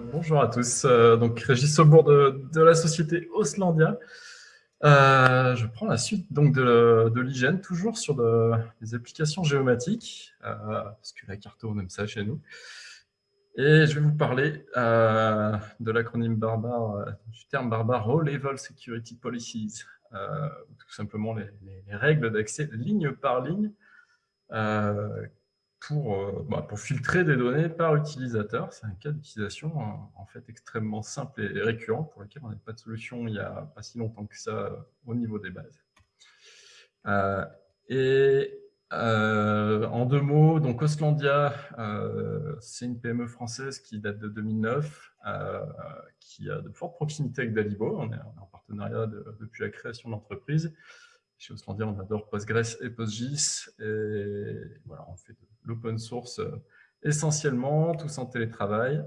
bonjour à tous. Euh, donc, Régis Saubourg de, la société Oslandia. Euh, je prends la suite donc de, l'hygiène, toujours sur des applications géomatiques, euh, parce que la carto, on aime ça chez nous. Et je vais vous parler de l'acronyme barbare, du terme barbare All Level Security Policies, tout simplement les, les règles d'accès ligne par ligne pour, euh, bah, pour filtrer des données par utilisateur. C'est un cas d'utilisation en fait extrêmement simple et récurrent pour lequel on n'a pas de solution il n'y a pas si longtemps que ça au niveau des bases. Euh, et euh, en deux mots, donc Oslandia, c'est une PME française qui date de 2009, qui a de fortes proximités avec Dalibo. On est, en partenariat depuis la création de l'entreprise. Chez Oslandia, on adore Postgres et PostGIS. Et voilà, on fait de l'open source euh, essentiellement, tous en télétravail,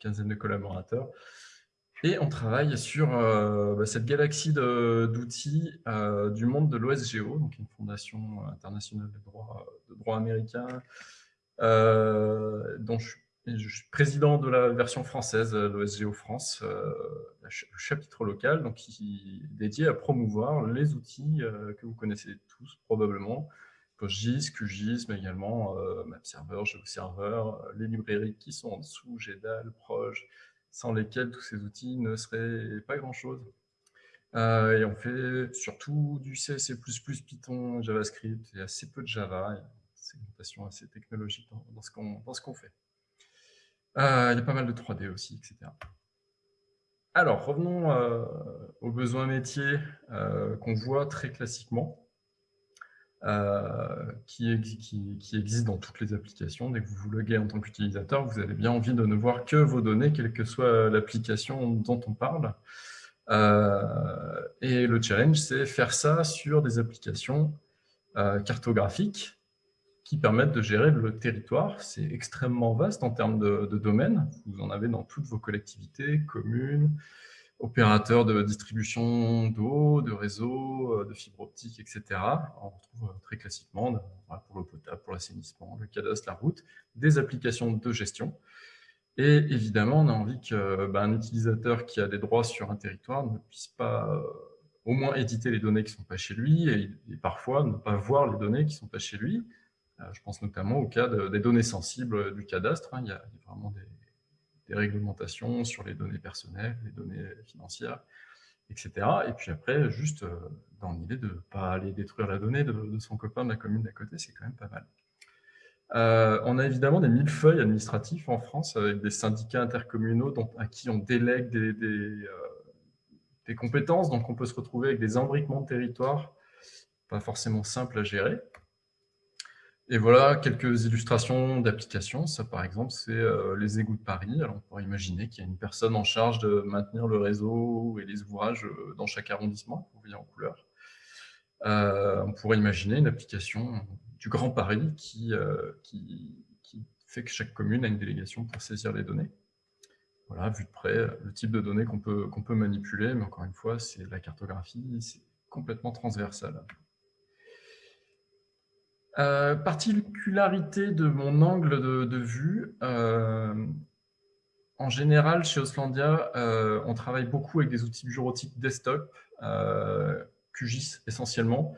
quinzaine de collaborateurs. Et on travaille sur euh, bah, cette galaxie d'outils euh, du monde de l'OSGO, donc une fondation internationale de droit, américain, dont je, suis président de la version française l'OSGO France, le chapitre local, donc qui est dédié à promouvoir les outils que vous connaissez tous probablement, PostGIS, QGIS, mais également euh, MapServer, GeoServer, euh, les librairies qui sont en dessous, GEDAL, Proj, sans lesquels tous ces outils ne seraient pas grand-chose. Euh, et on fait surtout du C, C++, Python, JavaScript, et assez peu de Java, une segmentation assez technologique dans ce qu'on fait. il y a pas mal de 3D aussi, etc. Alors, revenons aux besoins métiers qu'on voit très classiquement. Euh, qui, existe dans toutes les applications. Dès que vous vous loguez en tant qu'utilisateur, vous avez bien envie de ne voir que vos données, quelle que soit l'application dont on parle. Euh, et le challenge, c'est faire ça sur des applications euh, cartographiques qui permettent de gérer le territoire. C'est extrêmement vaste en termes de, de domaines. Vous en avez dans toutes vos collectivités, communes, opérateurs de distribution d'eau, de réseau, euh, de fibre optique, etc. On retrouve euh, très classiquement, pour l'eau potable, pour l'assainissement, le cadastre, la route, des applications de gestion. Et évidemment, on a envie qu'un bah, utilisateur qui a des droits sur un territoire ne puisse pas euh, au moins éditer les données qui ne sont pas chez lui et, parfois ne pas voir les données qui ne sont pas chez lui. je pense notamment au cas des données sensibles du cadastre. Hein. il y a vraiment des, des réglementations sur les données personnelles, les données financières, etc. Et puis après, juste euh, dans l'idée de ne pas aller détruire la donnée de, son copain de la commune d'à côté, c'est quand même pas mal. Euh, on a évidemment des millefeuilles administratifs en France avec des syndicats intercommunaux à qui on délègue des, des, euh, des, compétences, donc on peut se retrouver avec des embriquements de territoire pas forcément simples à gérer. Et voilà quelques illustrations d'applications. Ça, par exemple, c'est euh, les égouts de Paris. Alors, on pourrait imaginer qu'il y a une personne en charge de maintenir le réseau et les ouvrages euh, dans chaque arrondissement, vous voyez en couleur. Euh, on pourrait imaginer une application du Grand Paris qui, fait que chaque commune a une délégation pour saisir les données. Voilà, vu de près, le type de données qu'on peut manipuler, mais encore une fois, c'est la cartographie, c'est complètement transversal. Euh, particularité de mon angle de, vue, euh, en général, chez Oslandia, euh, on travaille beaucoup avec des outils bureautiques desktop, QGIS essentiellement,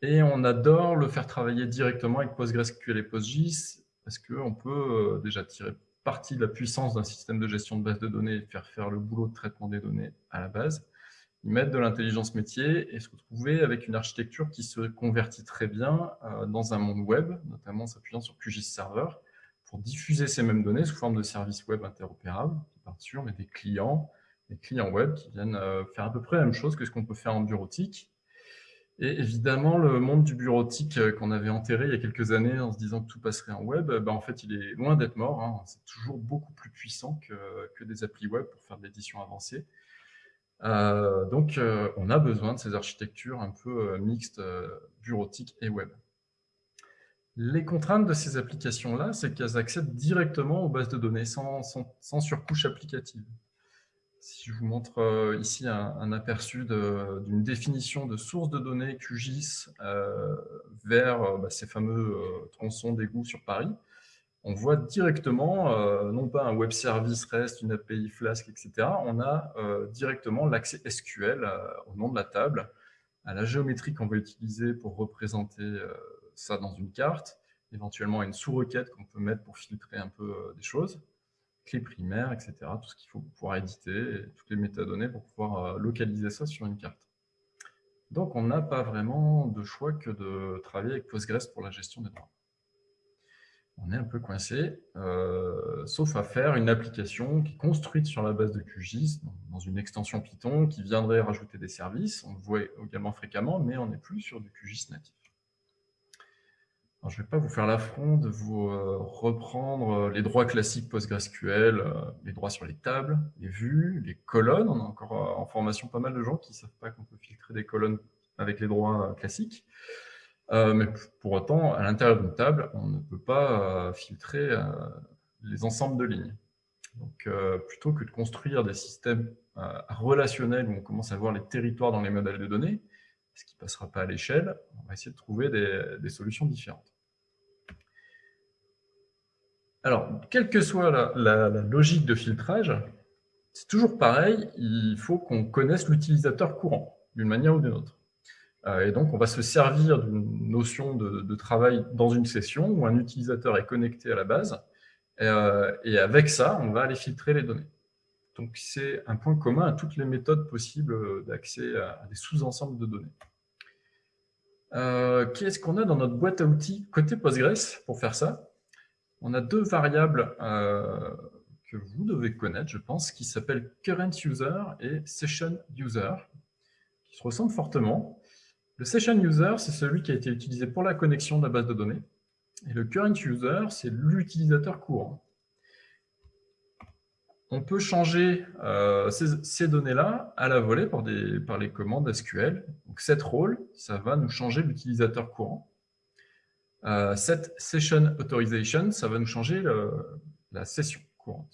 et on adore le faire travailler directement avec PostgreSQL et PostGIS, parce qu'on peut déjà tirer parti de la puissance d'un système de gestion de base de données et faire faire le boulot de traitement des données à la base ils mettent de l'intelligence métier et se retrouver avec une architecture qui se convertit très bien euh, dans un monde web, notamment s'appuyant sur QGIS Server, pour diffuser ces mêmes données sous forme de services web interopérables, qui partent sur mais des clients, des clients web qui viennent euh, faire à peu près la même chose que ce qu'on peut faire en bureautique. Et évidemment, le monde du bureautique euh, qu'on avait enterré il y a quelques années en se disant que tout passerait en web, ben en fait, il est loin d'être mort. Hein. C'est toujours beaucoup plus puissant que, que des applis web pour faire de l'édition avancée. Euh, donc, euh, on a besoin de ces architectures un peu euh, mixtes, bureautiques et web. Les contraintes de ces applications-là, c'est qu'elles accèdent directement aux bases de données sans, sans, surcouche applicative. Si je vous montre ici un, aperçu d'une définition de source de données QGIS vers bah, ces fameux tronçons d'égout sur Paris, on voit directement, euh, non pas un web service REST, une API Flask, etc. On a euh, directement l'accès SQL euh, au nom de la table, à la géométrie qu'on va utiliser pour représenter ça dans une carte, éventuellement une sous-requête qu'on peut mettre pour filtrer un peu des choses, clé primaire, etc. Tout ce qu'il faut pour pouvoir éditer, toutes les métadonnées pour pouvoir localiser ça sur une carte. Donc on n'a pas vraiment de choix que de travailler avec Postgres pour la gestion des droits on est un peu coincé, euh, sauf à faire une application qui est construite sur la base de QGIS, dans une extension Python, qui viendrait rajouter des services. On le voit également fréquemment, mais on n'est plus sur du QGIS natif. je ne vais pas vous faire l'affront de vous euh, reprendre euh, les droits classiques PostgreSQL, les droits sur les tables, les vues, les colonnes. On a encore en formation pas mal de gens qui ne savent pas qu'on peut filtrer des colonnes avec les droits classiques. Euh, mais pour autant, à l'intérieur d'une table, on ne peut pas euh, filtrer euh, les ensembles de lignes. Donc, plutôt que de construire des systèmes relationnels où on commence à voir les territoires dans les modèles de données, ce qui ne passera pas à l'échelle, on va essayer de trouver des, solutions différentes. Alors, quelle que soit la logique de filtrage, c'est toujours pareil, il faut qu'on connaisse l'utilisateur courant, d'une manière ou d'une autre. Euh, et donc, on va se servir d'une notion de, travail dans une session où un utilisateur est connecté à la base. Euh, et avec ça, on va aller filtrer les données. Donc, c'est un point commun à toutes les méthodes possibles d'accès à des sous-ensembles de données. Euh, Qu'est-ce qu'on a dans notre boîte à outils côté Postgres pour faire ça? On a deux variables que vous devez connaître, je pense, qui s'appellent current user et session user, qui se ressemblent fortement. Le session user, c'est celui qui a été utilisé pour la connexion de la base de données. Et le current user, c'est l'utilisateur courant. On peut changer euh, ces, données-là à la volée par, les commandes SQL. Donc, set role, ça va nous changer l'utilisateur courant. Euh, set session authorization, ça va nous changer la session courante.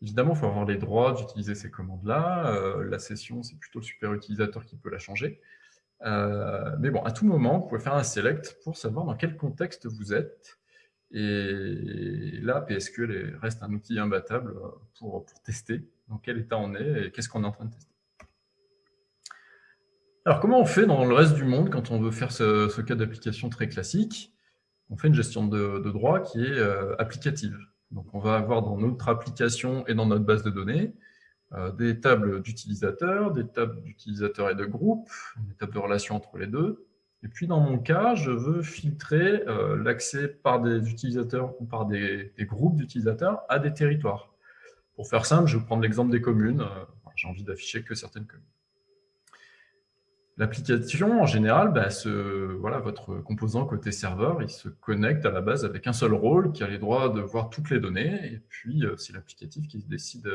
Évidemment, il faut avoir les droits d'utiliser ces commandes-là. Euh, la session, c'est plutôt le super utilisateur qui peut la changer. Euh, mais bon, à tout moment, vous pouvez faire un select pour savoir dans quel contexte vous êtes. Et là, PSQL reste un outil imbattable pour, tester dans quel état on est et qu'est-ce qu'on est en train de tester. Alors, comment on fait dans le reste du monde quand on veut faire ce, cas d'application très classique? On fait une gestion de, droit qui est euh, applicative. Donc, on va avoir dans notre application et dans notre base de données euh, des tables d'utilisateurs, des tables d'utilisateurs et de groupes, des tables de relations entre les deux. Et puis dans mon cas, je veux filtrer euh, l'accès par des utilisateurs ou par des, groupes d'utilisateurs à des territoires. Pour faire simple, je vais prendre l'exemple des communes. Euh, j'ai envie d'afficher que certaines communes. L'application, en général, bah, voilà, votre composant côté serveur, il se connecte à la base avec un seul rôle qui a les droits de voir toutes les données. Et puis, c'est l'applicatif qui décide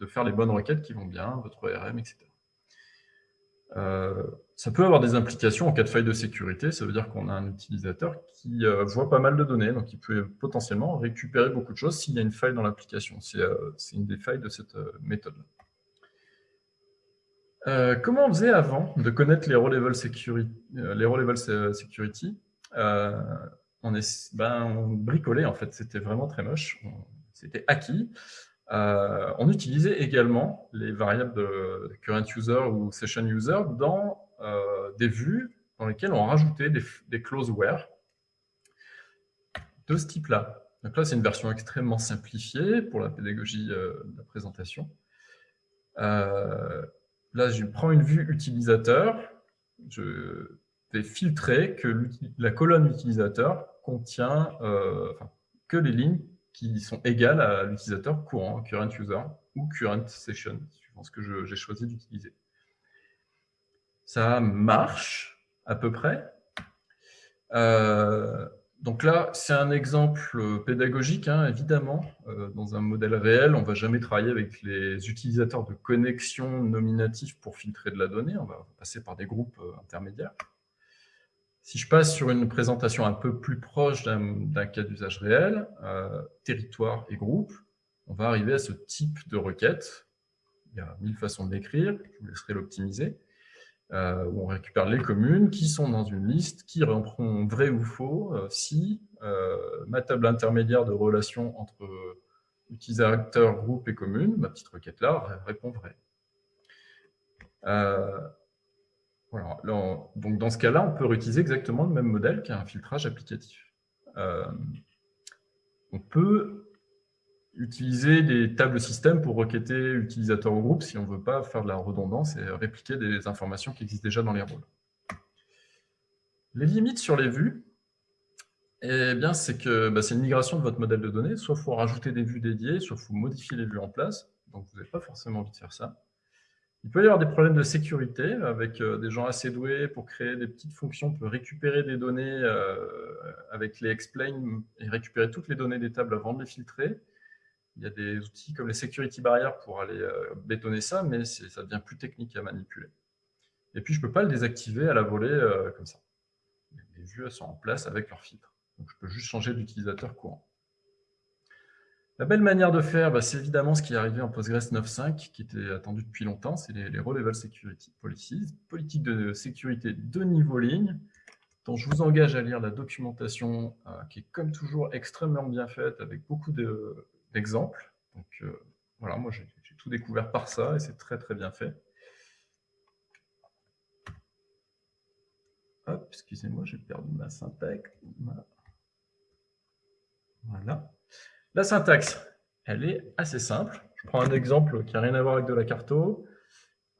de faire les bonnes requêtes qui vont bien, votre ORM, etc. Euh, ça peut avoir des implications en cas de faille de sécurité, ça veut dire qu'on a un utilisateur qui euh, voit pas mal de données, donc il peut potentiellement récupérer beaucoup de choses s'il y a une faille dans l'application. C'est euh, une des failles de cette méthode. comment on faisait avant de connaître les row-level security, les row -level security? On, ben, on bricolait en fait, c'était vraiment très moche, c'était acquis. Euh, on utilisait également les variables current user ou session user dans euh, des vues dans lesquelles on rajoutait des, des where de ce type-là. Donc là, c'est une version extrêmement simplifiée pour la pédagogie euh, de la présentation. là, je prends une vue utilisateur, je vais filtrer que la colonne utilisateur contient que les lignes qui sont égales à l'utilisateur courant, current user ou current session, suivant ce que j'ai choisi d'utiliser. Ça marche à peu près. Euh, donc là, c'est un exemple pédagogique, hein, évidemment. Euh, dans un modèle réel, on ne va jamais travailler avec les utilisateurs de connexion nominatifs pour filtrer de la donnée. On va passer par des groupes euh, intermédiaires. Si je passe sur une présentation un peu plus proche d'un cas d'usage réel, euh, territoire et groupe, on va arriver à ce type de requête. Il y a mille façons de l'écrire, je vous laisserai l'optimiser. euh, où on récupère les communes qui sont dans une liste, qui reprend vrai ou faux si ma table intermédiaire de relation entre utilisateur, groupe et commune, ma petite requête là, répond vrai. Donc dans ce cas-là, on peut réutiliser exactement le même modèle qu'un filtrage applicatif. Euh, on peut utiliser des tables système pour requêter utilisateur ou groupe si on ne veut pas faire de la redondance et répliquer des informations qui existent déjà dans les rôles. Les limites sur les vues, eh bien, c'est que bah, c'est une migration de votre modèle de données. Soit il faut rajouter des vues dédiées, soit il faut modifier les vues en place. Donc, vous n'avez pas forcément envie de faire ça. Il peut y avoir des problèmes de sécurité avec euh, des gens assez doués pour créer des petites fonctions. On peut récupérer des données euh, avec les explain et récupérer toutes les données des tables avant de les filtrer. Il y a des outils comme les security barriers pour aller euh, bétonner ça, mais ça devient plus technique à manipuler. Et puis, je ne peux pas le désactiver à la volée comme ça. Les vues sont en place avec leur filtre. Donc, je peux juste changer d'utilisateur courant. La belle manière de faire, bah, c'est évidemment ce qui est arrivé en Postgres 9.5, qui était attendu depuis longtemps, c'est les, les Security Policies, politique de sécurité de niveau ligne, dont je vous engage à lire la documentation, euh, qui est comme toujours extrêmement bien faite, avec beaucoup d'exemples. Donc euh, voilà, moi j'ai tout découvert par ça, et c'est très très bien fait. Hop, excusez-moi, j'ai perdu ma syntaxe. Voilà. La syntaxe, elle est assez simple. Je prends un exemple qui n'a rien à voir avec de la carto.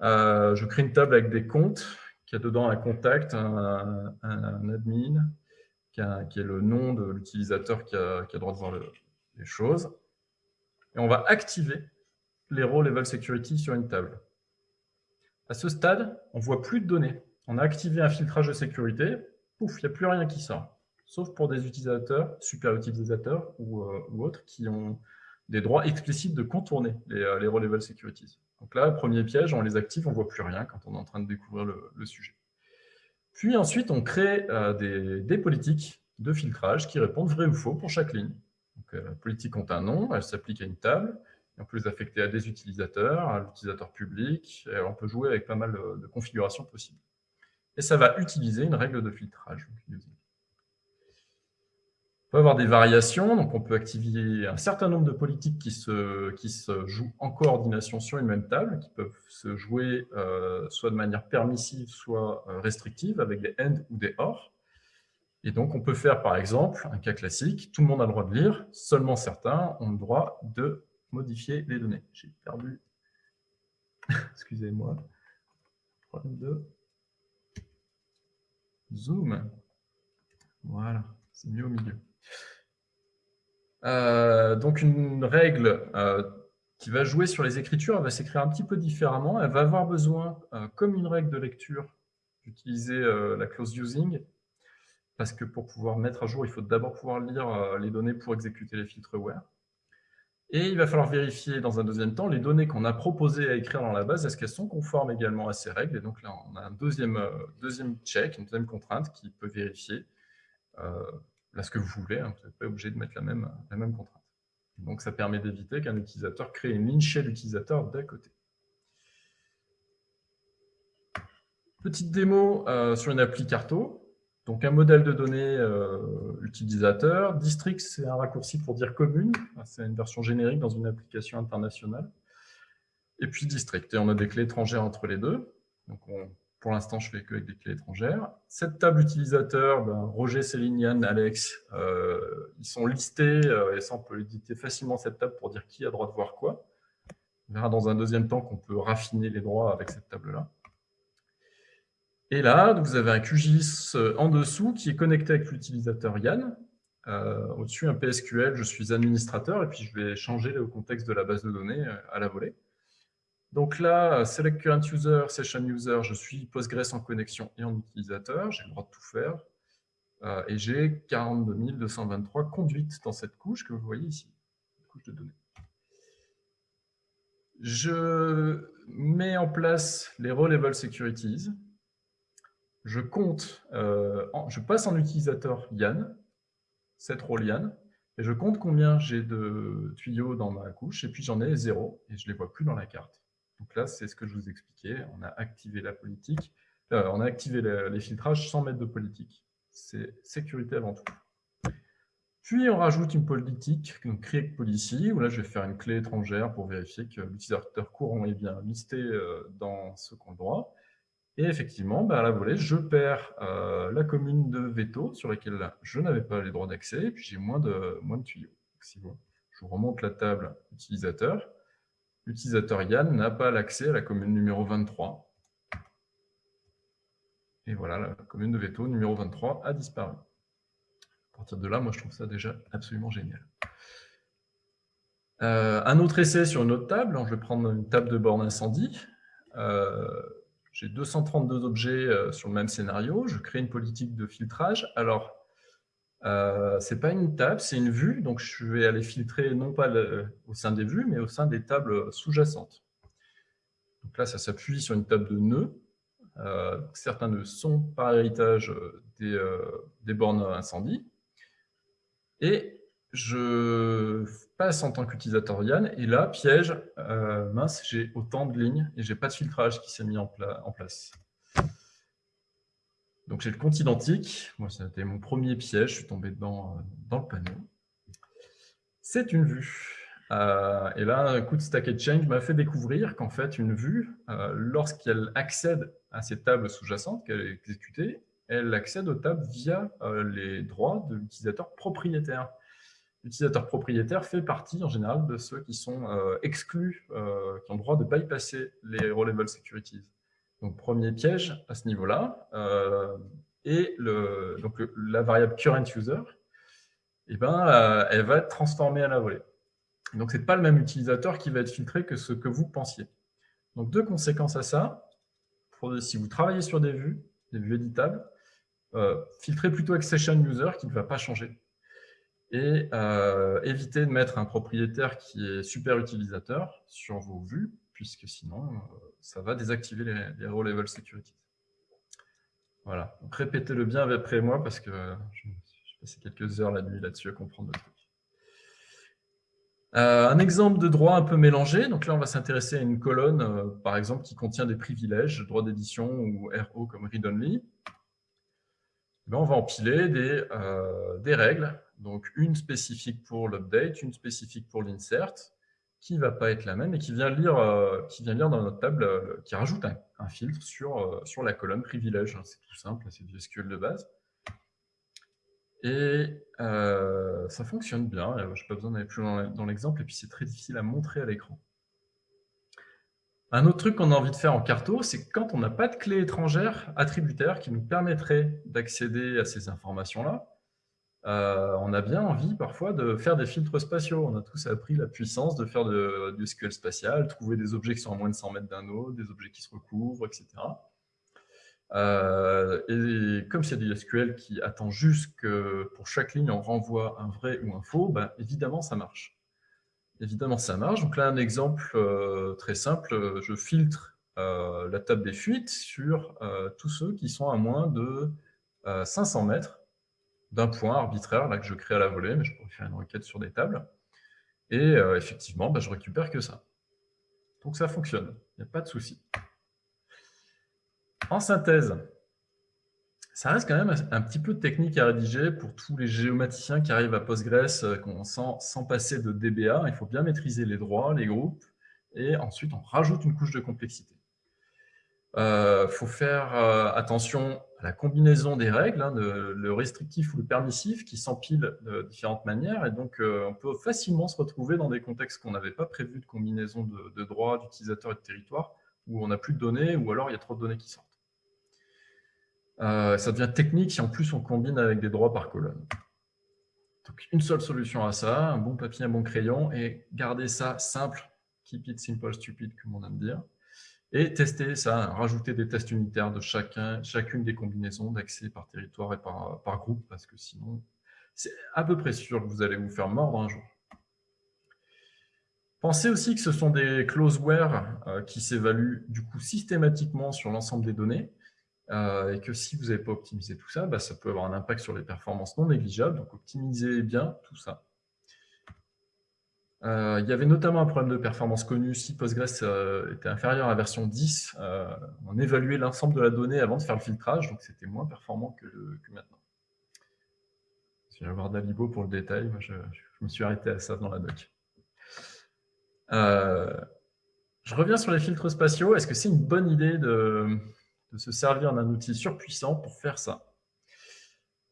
Euh, je crée une table avec des comptes, qui a dedans un contact, un, admin, qui, est le nom de l'utilisateur qui, a, droit de voir les choses. Et on va activer les rôles level security sur une table. À ce stade, on ne voit plus de données. On a activé un filtrage de sécurité, pouf, il n'y a plus rien qui sort sauf pour des utilisateurs, super utilisateurs ou, euh, autres, qui ont des droits explicites de contourner les, euh, les securities. Donc là, premier piège, on les active, on ne voit plus rien quand on est en train de découvrir le, sujet. Puis ensuite, on crée euh, des, politiques de filtrage qui répondent vrai ou faux pour chaque ligne. Donc, la politique ont un nom, elle s'applique à une table, on peut les affecter à des utilisateurs, à l'utilisateur public, et on peut jouer avec pas mal de, configurations possibles. Et ça va utiliser une règle de filtrage. On peut avoir des variations, donc on peut activer un certain nombre de politiques qui se, jouent en coordination sur une même table, qui peuvent se jouer euh, soit de manière permissive, soit euh, restrictive, avec des AND ou des OR. Et donc, on peut faire, par exemple, un cas classique, tout le monde a le droit de lire, seulement certains ont le droit de modifier les données. J'ai perdu, excusez-moi, problème de zoom. Voilà, c'est mieux au milieu. Euh, donc une règle euh, qui va jouer sur les écritures, elle va s'écrire un petit peu différemment. Elle va avoir besoin, euh, comme une règle de lecture, d'utiliser la clause using, parce que pour pouvoir mettre à jour, il faut d'abord pouvoir lire les données pour exécuter les filtres where. Et il va falloir vérifier dans un deuxième temps les données qu'on a proposées à écrire dans la base, est-ce qu'elles sont conformes également à ces règles? Et donc là, on a un deuxième, deuxième check, une deuxième contrainte qui peut vérifier ce que vous voulez, hein, vous n'êtes pas obligé de mettre la même, la même contrainte. Donc ça permet d'éviter qu'un utilisateur crée une ligne chez l'utilisateur d'à côté. Petite démo euh, sur une appli Carto. Donc un modèle de données euh, utilisateur. District, c'est un raccourci pour dire commune. C'est une version générique dans une application internationale. Et puis district. Et on a des clés étrangères entre les deux. Donc on pour l'instant, je fais que avec des clés étrangères. Cette table utilisateur, ben, Roger, Céline, Yann, Alex, euh, ils sont listés, euh, et ça, on peut éditer facilement cette table pour dire qui a droit de voir quoi. On verra dans un deuxième temps qu'on peut raffiner les droits avec cette table-là. Et là, vous avez un QGIS euh, en dessous qui est connecté avec l'utilisateur Yann. Au-dessus, un PSQL, je suis administrateur, et puis je vais changer le contexte de la base de données à la volée. Donc là, Select Current User, Session User, je suis Postgres en connexion et en utilisateur, j'ai le droit de tout faire. Euh, et j'ai 42 223 conduites dans cette couche que vous voyez ici, couche de données. Je mets en place les Row Level Securities. Je compte, euh, je passe en utilisateur Yann, cette rôle Yann, et je compte combien j'ai de tuyaux dans ma couche, et puis j'en ai zéro, et je ne les vois plus dans la carte. Donc là, c'est ce que je vous expliquais. On a activé la politique on a activé les, filtrages sans mettre de politique. C'est sécurité avant tout. Puis on rajoute une politique, donc create policy, où là je vais faire une clé étrangère pour vérifier que l'utilisateur courant est bien listé dans ce qu'on droit. Et effectivement, bah, à la volée, je perds euh, la commune de veto sur laquelle je n'avais pas les droits d'accès, et puis j'ai moins de, moins de tuyaux. je vous remonte la table utilisateur. L'utilisateur Yann n'a pas l'accès à la commune numéro 23. Et voilà, la commune de veto numéro 23 a disparu. À partir de là, moi, je trouve ça déjà absolument génial. Euh, un autre essai sur une autre table. Je vais prendre une table de borne incendie. Euh, j'ai 232 objets euh, sur le même scénario, je crée une politique de filtrage. Alors, euh, ce n'est pas une table, c'est une vue, donc je vais aller filtrer non pas au sein des vues, mais au sein des tables sous-jacentes. Donc là, ça s'appuie sur une table de nœuds. Euh, certains nœuds sont par héritage des, des bornes incendie. Et je passe en tant qu'utilisateur Yann, et là, piège, euh, mince, j'ai autant de lignes et j'ai pas de filtrage qui s'est mis en, place. Donc j'ai le compte identique, moi c'était mon premier piège, je suis tombé dedans euh, dans le panneau. C'est une vue. Euh, et là, un coup de Stack Exchange m'a fait découvrir qu'en fait, une vue, lorsqu'elle accède à ces tables sous-jacentes qu'elle est exécutée, elle accède aux tables via les droits de l'utilisateur propriétaire l'utilisateur propriétaire fait partie en général de ceux qui sont euh, exclus, euh, qui ont le droit de bypasser les row-level securities. Donc, premier piège à ce niveau-là. Euh, et donc, la variable current user, eh ben, elle va être transformée à la volée. Donc, ce n'est pas le même utilisateur qui va être filtré que ce que vous pensiez. Donc, deux conséquences à ça. si vous travaillez sur des vues, des vues éditables, filtrez plutôt accession user qui ne va pas changer et euh, éviter de mettre un propriétaire qui est super utilisateur sur vos vues, puisque sinon, euh, ça va désactiver les, row level security. Voilà, répétez-le bien après moi, parce que j'ai passé quelques heures la nuit là-dessus à comprendre le truc. Euh, un exemple de droit un peu mélangé, donc là on va s'intéresser à une colonne, par exemple, qui contient des privilèges, droit d'édition ou RO comme read-only. Eh ben, on va empiler des règles donc une spécifique pour l'update, une spécifique pour l'insert, qui ne va pas être la même et qui vient lire, euh, qui vient lire dans notre table, euh, qui rajoute un, filtre sur, euh, sur la colonne privilège. C'est tout simple, c'est du SQL de base. Et ça fonctionne bien, je n'ai pas besoin d'aller plus loin dans l'exemple, et puis c'est très difficile à montrer à l'écran. Un autre truc qu'on a envie de faire en carto, c'est quand on n'a pas de clé étrangère attributaire qui nous permettrait d'accéder à ces informations-là, euh, on a bien envie parfois de faire des filtres spatiaux. On a tous appris la puissance de faire du SQL spatial, trouver des objets qui sont à moins de 100 mètres d'un autre, des objets qui se recouvrent, etc. Euh, et comme c'est du SQL qui attend juste que pour chaque ligne on renvoie un vrai ou un faux, ben, évidemment ça marche. Évidemment ça marche. Donc là un exemple euh, très simple, je filtre la table des fuites sur tous ceux qui sont à moins de 500 mètres d'un point arbitraire là, que je crée à la volée, mais je pourrais faire une requête sur des tables. Et euh, effectivement, bah, je récupère que ça. Donc ça fonctionne, il n'y a pas de souci. En synthèse, ça reste quand même un petit peu technique à rédiger pour tous les géomaticiens qui arrivent à Postgres euh, sans, sans passer de DBA. Il faut bien maîtriser les droits, les groupes, et ensuite on rajoute une couche de complexité. Il euh, faut faire attention la combinaison des règles, hein, le restrictif ou le permissif, qui s'empilent de différentes manières. Et donc, euh, on peut facilement se retrouver dans des contextes qu'on n'avait pas prévus de combinaison de, droits, d'utilisateurs et de territoires, où on n'a plus de données, ou alors il y a trop de données qui sortent. Euh, ça devient technique si en plus on combine avec des droits par colonne. Donc, une seule solution à ça, un bon papier, un bon crayon, et garder ça simple, keep it simple, stupid, comme on aime dire et tester ça, rajouter des tests unitaires de chacun, chacune des combinaisons d'accès par territoire et par, groupe, parce que sinon, c'est à peu près sûr que vous allez vous faire mordre un jour. Pensez aussi que ce sont des closeware euh, qui s'évaluent du coup systématiquement sur l'ensemble des données, euh, et que si vous n'avez pas optimisé tout ça, bah, ça peut avoir un impact sur les performances non négligeables, donc optimisez bien tout ça. Euh, il y avait notamment un problème de performance connu. Si Postgres euh, était inférieur à la version 10, euh, on évaluait l'ensemble de la donnée avant de faire le filtrage, donc c'était moins performant que, maintenant. Je vais voir Dalibo pour le détail, je, me suis arrêté à ça dans la doc. je reviens sur les filtres spatiaux. Est-ce que c'est une bonne idée de se servir d'un outil surpuissant pour faire ça?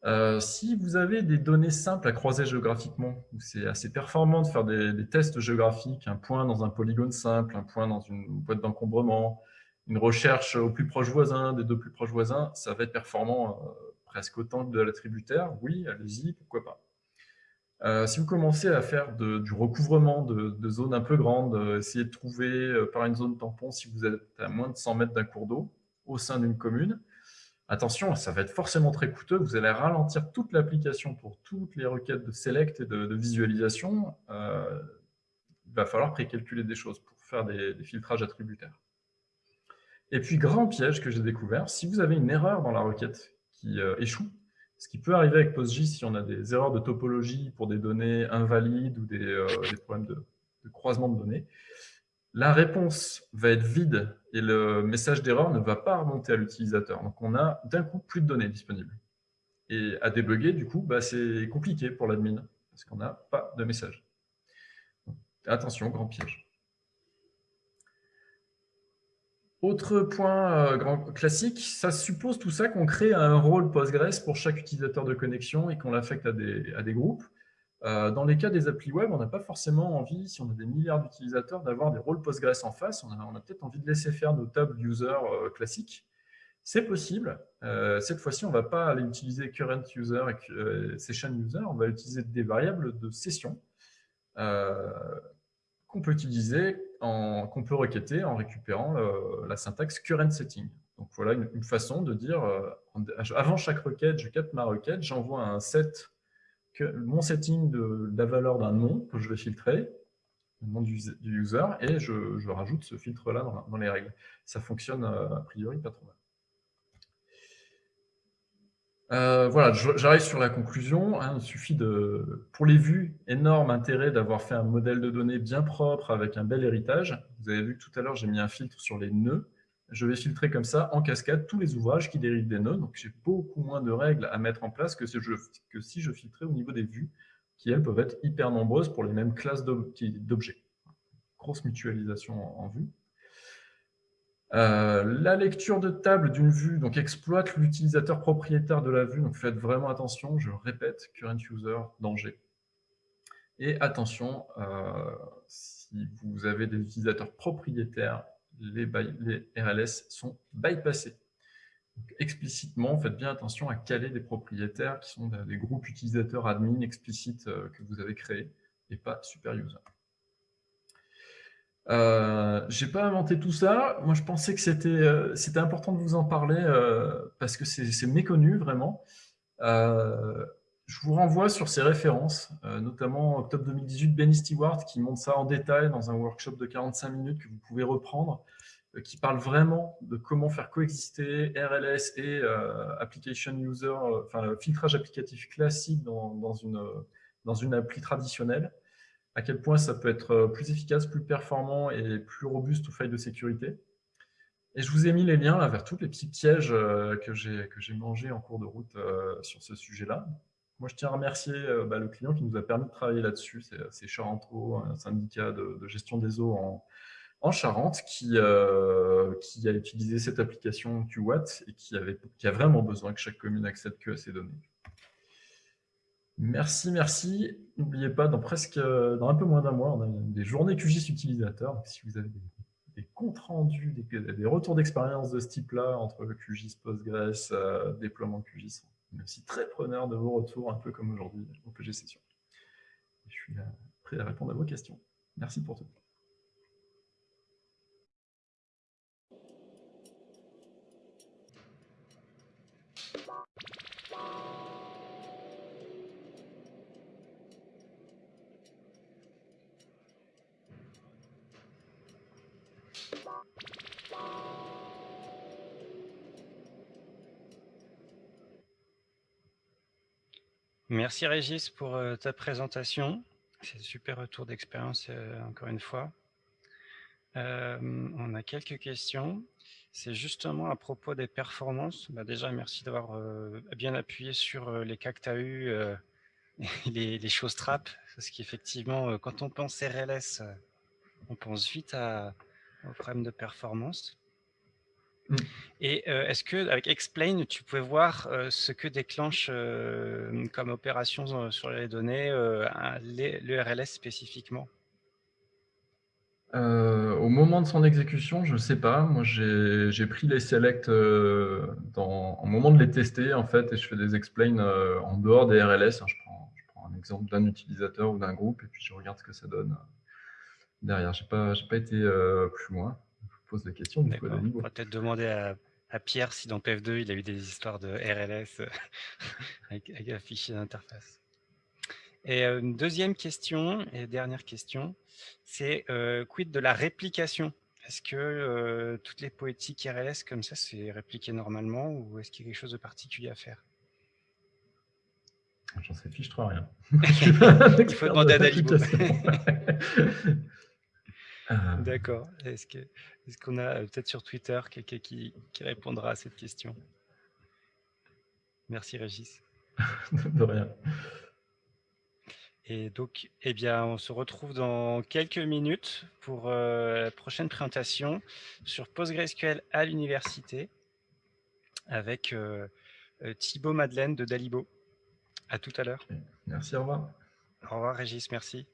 Euh, si vous avez des données simples à croiser géographiquement, c'est assez performant de faire des, tests géographiques, un point dans un polygone simple, un point dans une boîte d'encombrement, une recherche au plus proche voisin, des deux plus proches voisins, ça va être performant euh, presque autant que de l'attributaire. Oui, allez-y, pourquoi pas. Euh, si vous commencez à faire du recouvrement de, de, zones un peu grandes, essayez de trouver par une zone tampon si vous êtes à moins de 100 mètres d'un cours d'eau au sein d'une commune, Attention, ça va être forcément très coûteux. Vous allez ralentir toute l'application pour toutes les requêtes de select et de, visualisation. Euh, il va falloir précalculer des choses pour faire des, filtrages attributaires. Et puis, grand piège que j'ai découvert, si vous avez une erreur dans la requête qui euh, échoue, ce qui peut arriver avec PostGIS si on a des erreurs de topologie pour des données invalides ou des, euh, problèmes de, croisement de données, la réponse va être vide et le message d'erreur ne va pas remonter à l'utilisateur. Donc, on a d'un coup plus de données disponibles. Et à débugger, du coup, bah, c'est compliqué pour l'admin parce qu'on n'a pas de message. attention, grand piège. Autre point euh, classique, ça suppose tout ça qu'on crée un rôle Postgres pour chaque utilisateur de connexion et qu'on l'affecte à des groupes. Euh, dans les cas des applis web, on n'a pas forcément envie, si on a des milliards d'utilisateurs, d'avoir des rôles Postgres en face. On a, peut-être envie de laisser faire nos tables user euh, classiques. C'est possible. Euh, cette fois-ci, on ne va pas aller utiliser current user et session user. On va utiliser des variables de session qu'on peut utiliser, qu'on peut requêter en récupérant la syntaxe current setting. Donc voilà une, une façon de dire, avant chaque requête, je capte ma requête, j'envoie un set mon setting de, la valeur d'un nom que je vais filtrer, le nom du, user, et je, rajoute ce filtre-là dans, les règles. Ça fonctionne euh, a priori pas trop mal. Euh, voilà, j'arrive sur la conclusion. Hein. il suffit de, pour les vues, énorme intérêt d'avoir fait un modèle de données bien propre avec un bel héritage. Vous avez vu que tout à l'heure, j'ai mis un filtre sur les nœuds je vais filtrer comme ça en cascade tous les ouvrages qui dérivent des nœuds. Donc j'ai beaucoup moins de règles à mettre en place que si je, filtrais au niveau des vues, qui elles peuvent être hyper nombreuses pour les mêmes classes d'objets. Grosse mutualisation en, vue. Euh, la lecture de table d'une vue donc exploite l'utilisateur propriétaire de la vue, donc faites vraiment attention, je répète, current user, danger. Et attention, euh, si vous avez des utilisateurs propriétaires les, RLS sont bypassés. explicitement, faites bien attention à caler des propriétaires qui sont des groupes utilisateurs admin explicites euh, que vous avez créés et pas super user. Euh, j'ai pas inventé tout ça. Moi, je pensais que c'était euh, important de vous en parler euh, parce que c'est méconnu vraiment. Je vous renvoie sur ces références, notamment octobre 2018, Benny Stewart qui montre ça en détail dans un workshop de 45 minutes que vous pouvez reprendre. Euh, qui parle vraiment de comment faire coexister RLS et euh, application user, euh, enfin filtrage applicatif classique dans, une, dans une appli traditionnelle, à quel point ça peut être plus efficace, plus performant et plus robuste aux failles de sécurité. Et je vous ai mis les liens vers tous les petits pièges que j'ai mangés en cours de route sur ce sujet-là. Moi, je tiens à remercier bah, le client qui nous a permis de travailler là-dessus. C'est Charentro, un syndicat de, gestion des eaux en, en Charente qui, euh, qui a utilisé cette application QWatt et qui, avait, a vraiment besoin que chaque commune accède que à ces données. Merci, merci. N'oubliez pas, dans presque, dans un peu moins d'un mois, on a des journées QGIS utilisateurs. Si vous avez des, comptes rendus, des, retours d'expérience de ce type-là entre QGIS, Postgres, euh, déploiement QGIS, est aussi très preneur de vos retours, un peu comme aujourd'hui au PG Session. Je suis prêt à répondre à vos questions. Merci pour tout. Merci Régis pour euh, ta présentation. C'est super retour d'expérience, encore une fois. on a quelques questions. C'est justement à propos des performances. Bah, déjà, merci d'avoir bien appuyé sur les cas que tu as les, choses trappes, parce qu'effectivement, quand on pense RLS, on pense vite aux problèmes de performance. Mmh. Et est-ce que avec Explain, tu pouvais voir ce que déclenche comme opération sur les données le RLS spécifiquement? Au moment de son exécution, je ne sais pas. Moi, j'ai pris les selects dans, au moment de les tester, en fait, et je fais des explains en dehors des RLS. Hein. Je, prends, je, prends, un exemple d'un utilisateur ou d'un groupe, et puis je regarde ce que ça donne derrière. Je n'ai pas, pas été plus loin pose la question. On va peut-être demander à, Pierre si dans PF2 il a eu des histoires de RLS avec, un fichier d'interface. Et euh, une deuxième question, et dernière question, c'est euh, quid de la réplication? Est-ce que euh, toutes les poétiques RLS comme ça, c'est répliqué normalement ou est-ce qu'il y a quelque chose de particulier à faire? J'en sais fiche trop rien. il faut demander à Dalibo. Ah. D'accord. Est-ce qu'on a euh, peut-être sur Twitter quelqu'un qui, qui, répondra à cette question? Merci Régis. De rien. Et donc, eh bien, on se retrouve dans quelques minutes pour euh, la prochaine présentation sur PostgreSQL à l'université avec euh, Thibaut Madeleine de Dalibo. À tout à l'heure. Merci, au revoir. Au revoir Régis, merci.